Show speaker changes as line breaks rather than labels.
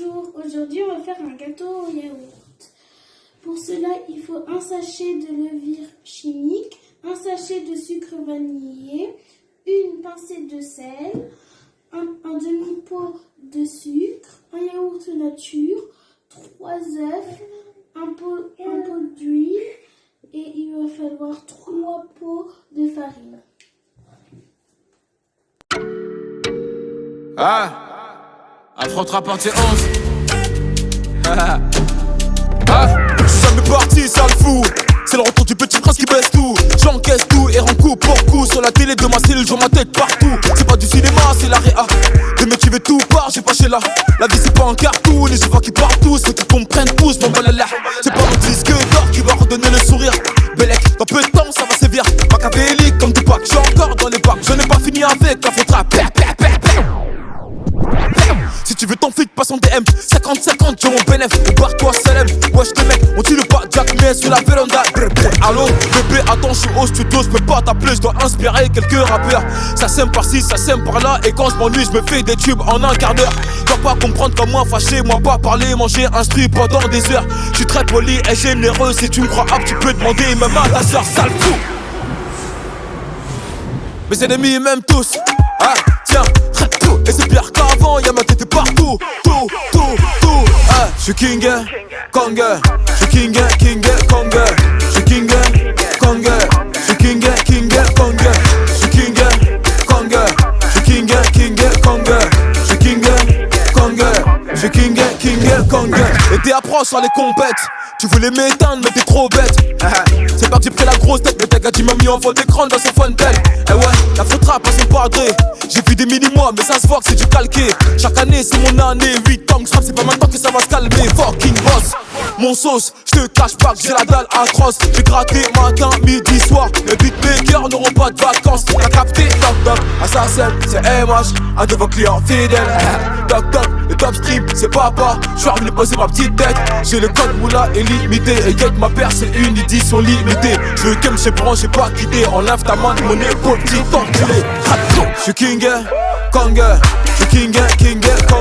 Bonjour, aujourd'hui on va faire un gâteau au yaourt. Pour cela, il faut un sachet de levure chimique, un sachet de sucre vanillé, une pincée de sel, un, demi-pot de sucre, un yaourt nature, trois œufs, un pot, un pot d'huile et il va falloir trois pots de farine.
Ah Affrontera partie 11 Ah Jamais parti, ça le fou c'est le retour du petit prince qui baisse tout. J'encaisse tout et rends coup pour coup. Sur la télé de ma cellule, je ma tête partout. C'est pas du cinéma, c'est la réa. Des veulent tout part, j'ai pas chez là. La vie c'est pas un cartoon, les vois qui partent tous Ceux qui comprennent tous, mon là C'est pas mon disque d'or qui va redonner le sourire. Bellec, dans peu de temps ça va sévir. Machiavélique comme tout pack, j'suis encore dans les bacs Je n'ai pas fini avec la faute tu veux ton flic, passe en DM 50-50, j'ai mon bénéf, barre-toi Salem Wesh tes mecs, on tue le pas Jack mais sur la véranda. Allô, bébé, attends, je suis au studio, je peux pas t'appeler, je dois inspirer quelques rappeurs. Ça sème par-ci, ça sème par-là Et quand je m'ennuie, je me fais des tubes en un quart d'heure. Dois pas comprendre comme moi fâché, moi pas parler, manger un strip pendant des heures. Je suis très poli et généreux, si tu me crois apte, tu peux demander même à ta soeur, sale fou. Mes ennemis m'aiment tous, ah tiens, c'est pire qu'avant, y'a ma tête partout. Tout, tout, tout. Ah, J'suis king, kong. J'suis king, king, kong. J'suis king, Et t'es approche sur les compètes. Tu voulais m'éteindre mais t'es trop bête. C'est parti pris la grosse tête mais t'as gars m'a mis en fond d'écran dans son phone belle Eh ouais, la faute rap à son padré. J'ai vu des mini-mois mais ça se voit que c'est du calqué. Chaque année c'est mon année. 8 ans que c'est pas maintenant que ça va se calmer. Fucking boss. Mon sauce, je te cache pas que j'ai la dalle atroce. J'ai gratté matin, midi, soir. Les beatmakers n'auront pas de vacances. T'as capté, c'est MH Un de vos clients fidèles. Toc toc, le top stream, c'est papa. Je suis venu poser ma petite tête. J'ai le code moula et limité Et get ma paire c'est une édition limitée Je veux game j'ai pas quitté. Enlève ta main de mon épaule petit enculé. King, kong J'suis king, king, kong J'suis king, kong